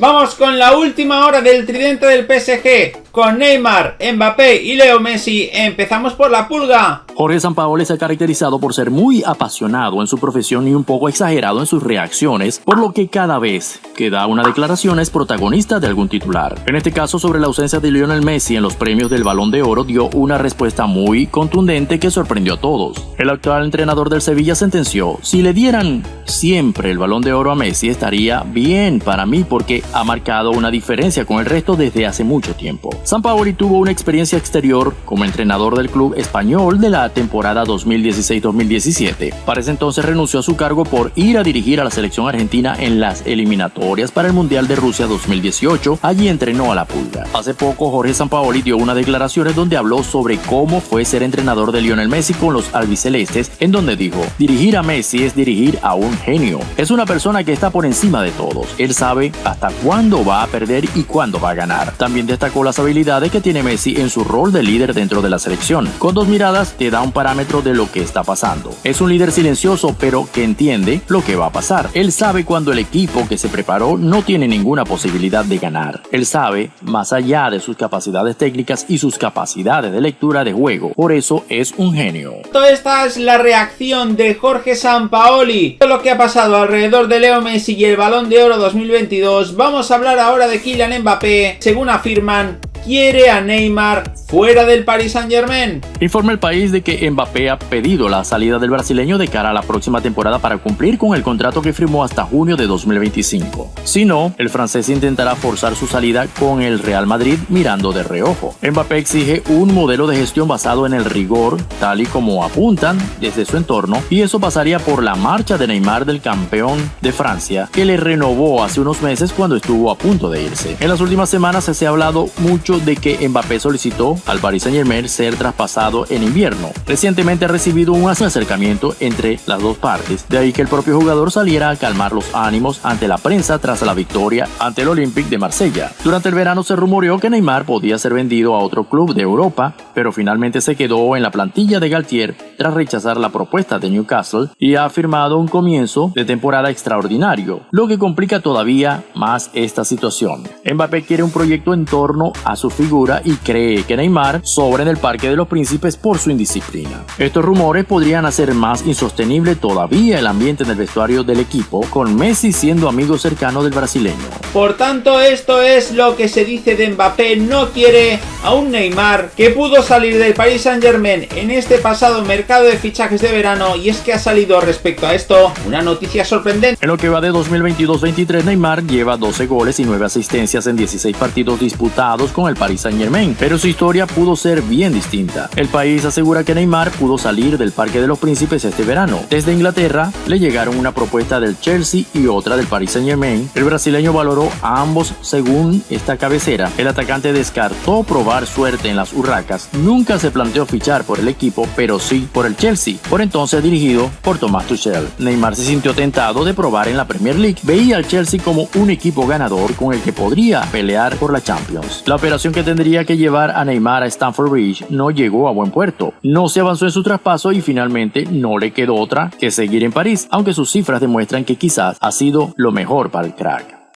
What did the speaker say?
Vamos con la última hora del tridente del PSG, con Neymar, Mbappé y Leo Messi. Empezamos por la pulga. Jorge Sampaoli se ha caracterizado por ser muy apasionado en su profesión y un poco exagerado en sus reacciones, por lo que cada vez que da una declaración es protagonista de algún titular. En este caso, sobre la ausencia de Lionel Messi en los premios del Balón de Oro, dio una respuesta muy contundente que sorprendió a todos. El actual entrenador del Sevilla sentenció, si le dieran siempre el Balón de Oro a Messi estaría bien para mí porque ha marcado una diferencia con el resto desde hace mucho tiempo. Sampaoli tuvo una experiencia exterior como entrenador del club español de la temporada 2016-2017. Para ese entonces renunció a su cargo por ir a dirigir a la selección argentina en las eliminatorias para el Mundial de Rusia 2018. Allí entrenó a la pulga. Hace poco Jorge Sampaoli dio unas declaraciones donde habló sobre cómo fue ser entrenador de Lionel Messi con los albicelestes, en donde dijo, dirigir a Messi es dirigir a un genio. Es una persona que está por encima de todos. Él sabe hasta cuándo va a perder y cuándo va a ganar. También destacó las habilidades que tiene Messi en su rol de líder dentro de la selección. Con dos miradas te da un parámetro de lo que está pasando. Es un líder silencioso pero que entiende lo que va a pasar. Él sabe cuando el equipo que se preparó no tiene ninguna posibilidad de ganar. Él sabe, más allá de sus capacidades técnicas y sus capacidades de lectura de juego, por eso es un genio. Esta es la reacción de Jorge Sampaoli. Todo lo que ha pasado alrededor de Leo Messi y el Balón de Oro 2022. Vamos a hablar ahora de Kylian Mbappé. Según afirman, quiere a Neymar fuera del Paris Saint Germain. Informa el país de que Mbappé ha pedido la salida del brasileño de cara a la próxima temporada para cumplir con el contrato que firmó hasta junio de 2025. Si no, el francés intentará forzar su salida con el Real Madrid mirando de reojo. Mbappé exige un modelo de gestión basado en el rigor, tal y como apuntan desde su entorno, y eso pasaría por la marcha de Neymar del campeón de Francia, que le renovó hace unos meses cuando estuvo a punto de irse. En las últimas semanas se ha hablado mucho de que Mbappé solicitó al Paris Saint Germain ser traspasado en invierno. Recientemente ha recibido un acercamiento entre las dos partes, de ahí que el propio jugador saliera a calmar los ánimos ante la prensa tras la victoria ante el Olympique de Marsella. Durante el verano se rumoreó que Neymar podía ser vendido a otro club de Europa, pero finalmente se quedó en la plantilla de Galtier tras rechazar la propuesta de Newcastle y ha firmado un comienzo de temporada extraordinario, lo que complica todavía más esta situación. Mbappé quiere un proyecto en torno a su figura y cree que Neymar sobra en el Parque de los Príncipes por su indisciplina. Estos rumores podrían hacer más insostenible todavía el ambiente en el vestuario del equipo, con Messi siendo amigo cercano del brasileño. Por tanto, esto es lo que se dice de Mbappé, no quiere a un Neymar que pudo salir del Paris Saint Germain en este pasado mercado de fichajes de verano y es que ha salido respecto a esto una noticia sorprendente. En lo que va de 2022-23 Neymar lleva 12 goles y 9 asistencias en 16 partidos disputados con el Paris Saint Germain, pero su historia pudo ser bien distinta. El país asegura que Neymar pudo salir del Parque de los Príncipes este verano. Desde Inglaterra le llegaron una propuesta del Chelsea y otra del Paris Saint Germain. El brasileño valoró a ambos según esta cabecera. El atacante descartó probar suerte en las Urracas. Nunca se planteó fichar por el equipo, pero sí por el Chelsea, por entonces dirigido por Thomas Tuchel. Neymar se sintió tentado de probar en la Premier League. Veía al Chelsea como un equipo ganador con el que podría pelear por la Champions. La que tendría que llevar a Neymar a Stamford Bridge no llegó a buen puerto. No se avanzó en su traspaso y finalmente no le quedó otra que seguir en París, aunque sus cifras demuestran que quizás ha sido lo mejor para el crack.